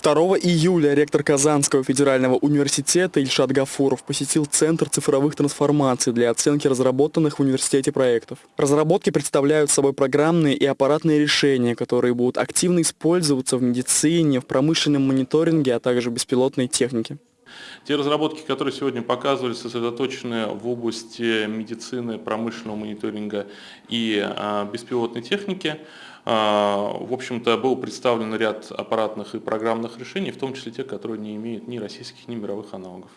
2 июля ректор Казанского федерального университета Ильшат Гафуров посетил Центр цифровых трансформаций для оценки разработанных в университете проектов. Разработки представляют собой программные и аппаратные решения, которые будут активно использоваться в медицине, в промышленном мониторинге, а также беспилотной технике. Те разработки, которые сегодня показывались, сосредоточены в области медицины, промышленного мониторинга и а, беспилотной техники. А, в общем-то, был представлен ряд аппаратных и программных решений, в том числе те, которые не имеют ни российских, ни мировых аналогов.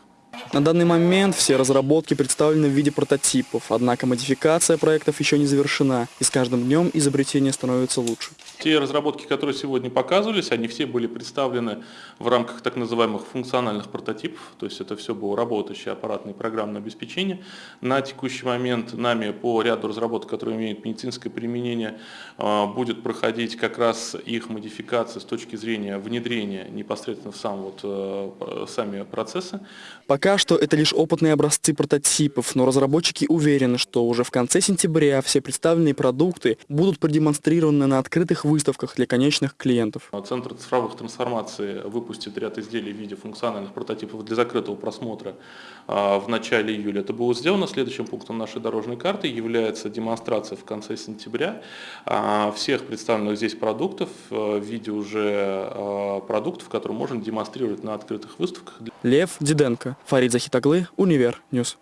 На данный момент все разработки представлены в виде прототипов, однако модификация проектов еще не завершена, и с каждым днем изобретение становится лучше. Те разработки, которые сегодня показывались, они все были представлены в рамках так называемых функциональных прототипов, то есть это все было работающее аппаратное и программное обеспечение. На текущий момент нами по ряду разработок, которые имеют медицинское применение, а, будет проходить как раз их модификация с точки зрения внедрения непосредственно в сам вот, э, сами процессы. Пока что это лишь опытные образцы прототипов, но разработчики уверены, что уже в конце сентября все представленные продукты будут продемонстрированы на открытых выставках для конечных клиентов. Центр цифровых трансформаций выпустит ряд изделий в виде функциональных прототипов для закрытого просмотра а, в начале июля. Это было сделано. Следующим пунктом нашей дорожной карты является демонстрация в конце сентября а, всех представленных здесь продуктов в виде уже а, продуктов, которые можно демонстрировать на открытых выставках. Лев Диденко, Фарид Захит оглы, Univer News.